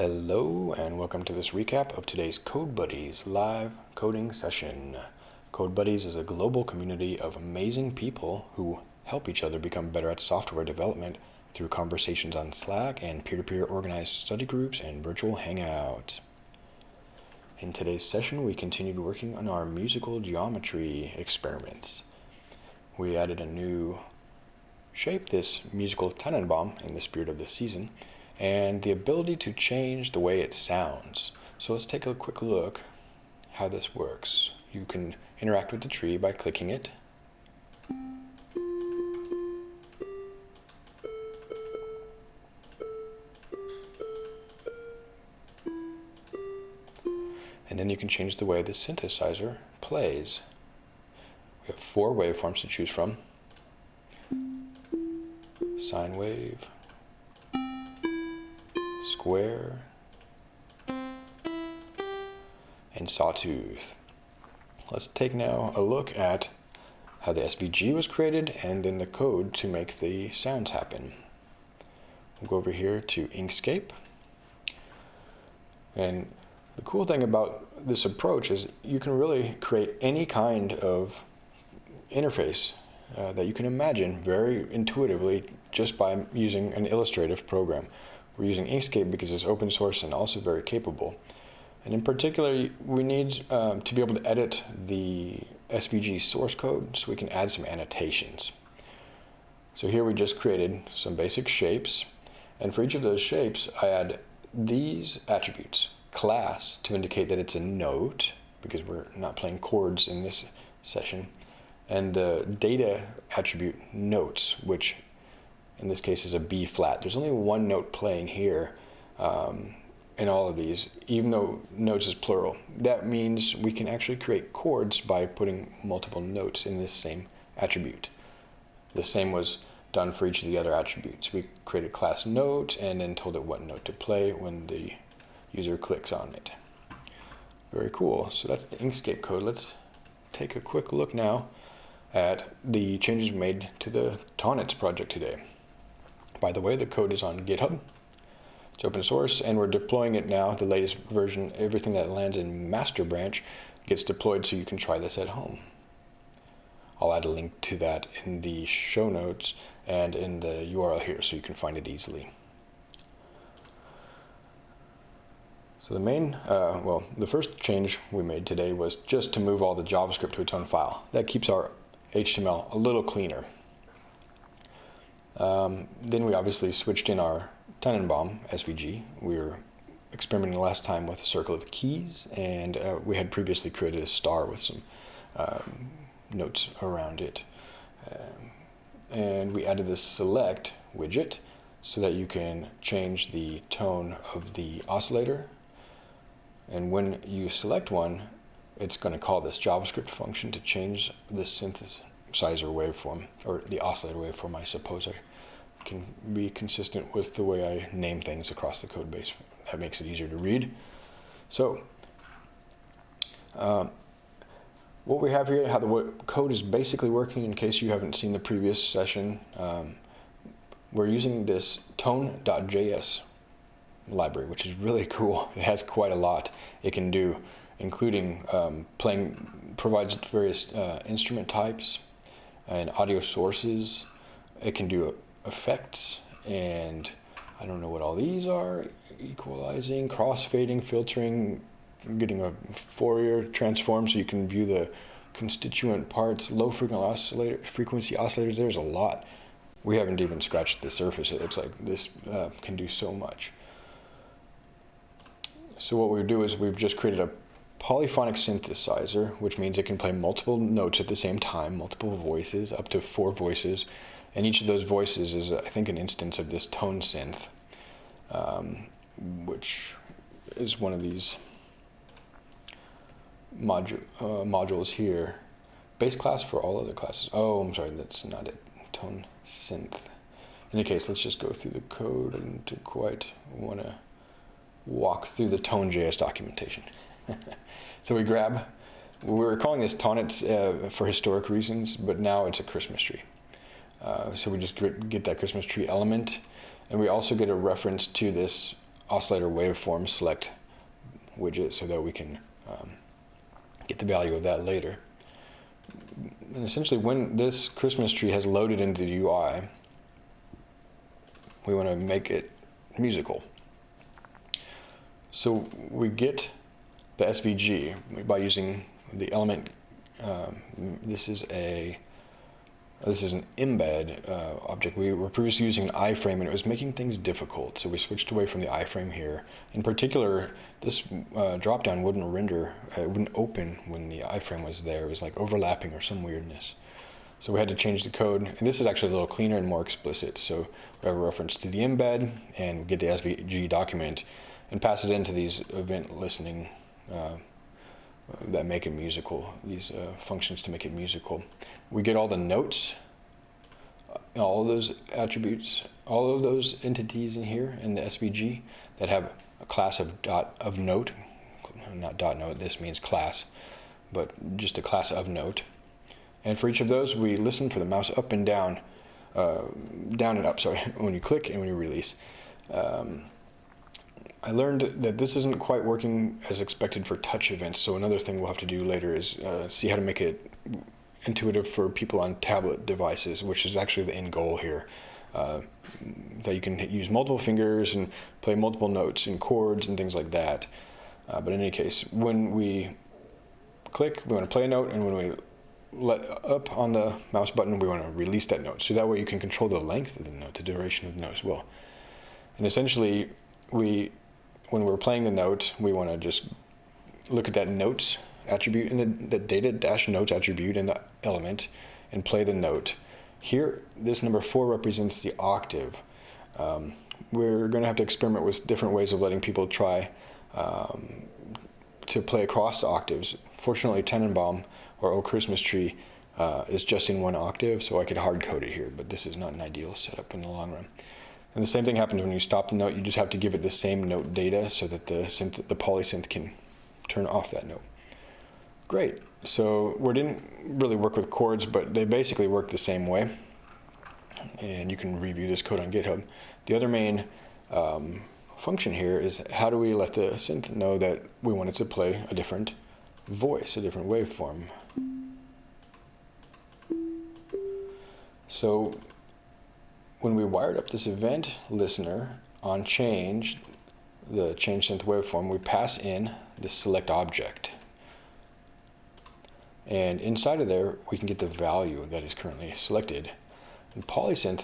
Hello and welcome to this recap of today's Code Buddies live coding session. Code Buddies is a global community of amazing people who help each other become better at software development through conversations on Slack and peer-to-peer -peer organized study groups and virtual hangouts. In today's session, we continued working on our musical geometry experiments. We added a new shape, this musical Tannenbaum, in the spirit of the season, and the ability to change the way it sounds. So let's take a quick look how this works. You can interact with the tree by clicking it. And then you can change the way the synthesizer plays. We have four waveforms to choose from. Sine wave, square, and sawtooth. Let's take now a look at how the SVG was created and then the code to make the sounds happen. We'll go over here to Inkscape. And the cool thing about this approach is you can really create any kind of interface uh, that you can imagine very intuitively just by using an illustrative program. We're using Inkscape because it's open source and also very capable. And in particular, we need um, to be able to edit the SVG source code so we can add some annotations. So here we just created some basic shapes. And for each of those shapes, I add these attributes. Class to indicate that it's a note, because we're not playing chords in this session. And the data attribute notes, which in this case is a B flat. There's only one note playing here um, in all of these, even though notes is plural. That means we can actually create chords by putting multiple notes in this same attribute. The same was done for each of the other attributes. We created class note and then told it what note to play when the user clicks on it. Very cool. So that's the Inkscape code. Let's take a quick look now at the changes made to the Tonnetz project today. By the way, the code is on GitHub. It's open source, and we're deploying it now, the latest version. Everything that lands in master branch gets deployed so you can try this at home. I'll add a link to that in the show notes and in the URL here so you can find it easily. So the main, uh, well, the first change we made today was just to move all the JavaScript to its own file. That keeps our HTML a little cleaner. Um, then we obviously switched in our Tannenbaum SVG. We were experimenting last time with a circle of keys, and uh, we had previously created a star with some um, notes around it. Um, and we added this select widget so that you can change the tone of the oscillator. And when you select one, it's going to call this JavaScript function to change the synthesizer waveform, or the oscillator waveform, I suppose I can be consistent with the way I name things across the code base. That makes it easier to read. So, um, what we have here, how the code is basically working, in case you haven't seen the previous session, um, we're using this tone.js library, which is really cool. It has quite a lot it can do, including um, playing, provides various uh, instrument types and audio sources. It can do effects and I don't know what all these are, equalizing, crossfading, filtering, getting a Fourier transform so you can view the constituent parts, low frequency, oscillator, frequency oscillators, there's a lot. We haven't even scratched the surface. It looks like this uh, can do so much. So what we do is we've just created a polyphonic synthesizer, which means it can play multiple notes at the same time, multiple voices, up to four voices. And each of those voices is, I think, an instance of this tone synth, um, which is one of these modu uh, modules here. Base class for all other classes. Oh, I'm sorry, that's not it. Tone synth. In any case, let's just go through the code and to quite want to walk through the Tone.js documentation. so we grab, we were calling this Tonnetz uh, for historic reasons, but now it's a Christmas tree. Uh, so we just get that Christmas tree element. And we also get a reference to this oscillator waveform select widget so that we can um, get the value of that later. And essentially when this Christmas tree has loaded into the UI, we want to make it musical. So we get the SVG by using the element, um, this is a this is an embed uh, object. We were previously using an iframe and it was making things difficult. So we switched away from the iframe here. In particular, this uh, dropdown wouldn't render, uh, it wouldn't open when the iframe was there. It was like overlapping or some weirdness. So we had to change the code. And this is actually a little cleaner and more explicit. So we have a reference to the embed and get the SVG document and pass it into these event listening uh, that make it musical, these uh, functions to make it musical. We get all the notes, uh, all of those attributes, all of those entities in here in the SVG that have a class of dot of note, not dot note, this means class, but just a class of note. And for each of those, we listen for the mouse up and down, uh, down and up, sorry, when you click and when you release. Um, I learned that this isn't quite working as expected for touch events, so another thing we'll have to do later is uh, see how to make it intuitive for people on tablet devices, which is actually the end goal here. Uh, that you can use multiple fingers and play multiple notes and chords and things like that. Uh, but in any case, when we click, we want to play a note, and when we let up on the mouse button, we want to release that note. So that way you can control the length of the note, the duration of the note as well. And essentially, we when we're playing the note, we want to just look at that notes attribute in the, the data dash notes attribute in the element and play the note. Here, this number four represents the octave. Um, we're going to have to experiment with different ways of letting people try um, to play across octaves. Fortunately, Tannenbaum or O Christmas Tree uh, is just in one octave, so I could hard code it here, but this is not an ideal setup in the long run. And the same thing happens when you stop the note. You just have to give it the same note data so that the synth, the polysynth can turn off that note. Great. So we didn't really work with chords, but they basically work the same way. And you can review this code on GitHub. The other main um, function here is how do we let the synth know that we want it to play a different voice, a different waveform. So when we wired up this event listener on change, the change synth waveform, we pass in the select object. And inside of there, we can get the value that is currently selected. And Polysynth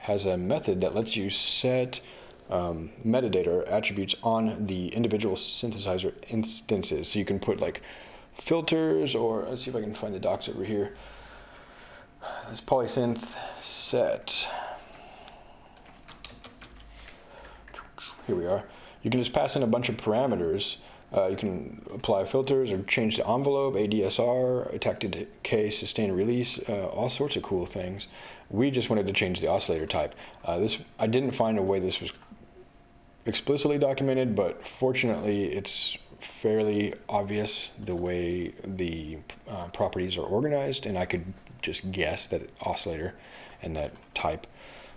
has a method that lets you set um, metadata or attributes on the individual synthesizer instances. So you can put like filters or let's see if I can find the docs over here. This polysynth set here we are. You can just pass in a bunch of parameters. Uh, you can apply filters or change the envelope, ADSR, attack decay, sustain release, uh, all sorts of cool things. We just wanted to change the oscillator type. Uh, this I didn't find a way this was explicitly documented, but fortunately it's fairly obvious the way the uh, properties are organized, and I could just guess that oscillator and that type,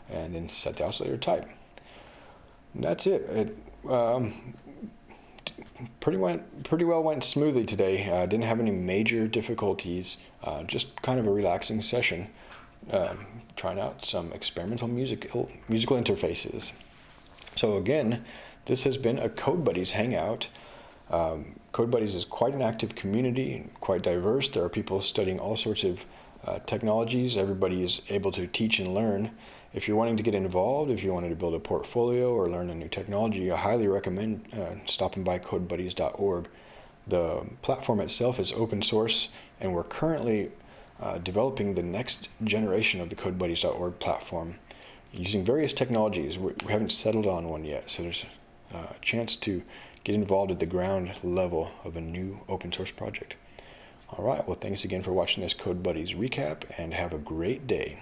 and then set the oscillator type that's it. It um, pretty went pretty well went smoothly today. Uh, didn't have any major difficulties. Uh, just kind of a relaxing session, um, trying out some experimental musical musical interfaces. So again, this has been a Code Buddies hangout. Um, Code Buddies is quite an active community, and quite diverse. There are people studying all sorts of uh, technologies. Everybody is able to teach and learn. If you're wanting to get involved, if you wanted to build a portfolio or learn a new technology, I highly recommend uh, stopping by codebuddies.org. The platform itself is open source, and we're currently uh, developing the next generation of the codebuddies.org platform using various technologies. We haven't settled on one yet, so there's a chance to get involved at the ground level of a new open source project. All right, well, thanks again for watching this Code Buddies recap, and have a great day.